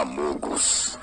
Amogus.